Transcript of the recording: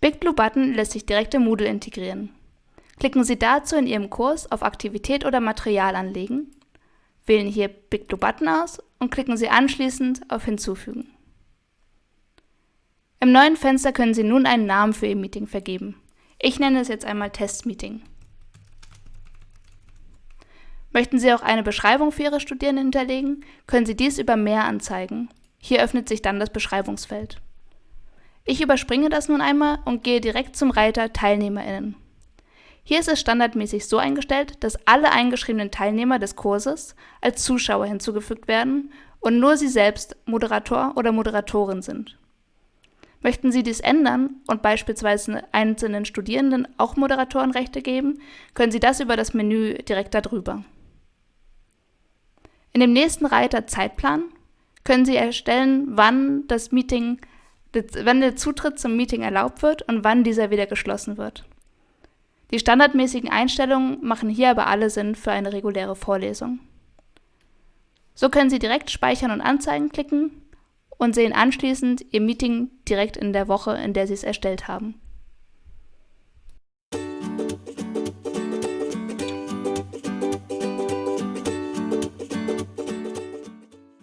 BigBlue Button lässt sich direkt in Moodle integrieren. Klicken Sie dazu in Ihrem Kurs auf Aktivität oder Material anlegen, wählen hier BigBlue Button aus und klicken Sie anschließend auf Hinzufügen. Im neuen Fenster können Sie nun einen Namen für Ihr Meeting vergeben. Ich nenne es jetzt einmal Testmeeting. Möchten Sie auch eine Beschreibung für Ihre Studierenden hinterlegen, können Sie dies über Mehr anzeigen. Hier öffnet sich dann das Beschreibungsfeld. Ich überspringe das nun einmal und gehe direkt zum Reiter TeilnehmerInnen. Hier ist es standardmäßig so eingestellt, dass alle eingeschriebenen Teilnehmer des Kurses als Zuschauer hinzugefügt werden und nur Sie selbst Moderator oder Moderatorin sind. Möchten Sie dies ändern und beispielsweise einzelnen Studierenden auch Moderatorenrechte geben, können Sie das über das Menü direkt darüber. In dem nächsten Reiter Zeitplan können Sie erstellen, wann das Meeting, wann der Zutritt zum Meeting erlaubt wird und wann dieser wieder geschlossen wird. Die standardmäßigen Einstellungen machen hier aber alle Sinn für eine reguläre Vorlesung. So können Sie direkt Speichern und Anzeigen klicken und sehen anschließend Ihr Meeting direkt in der Woche, in der Sie es erstellt haben.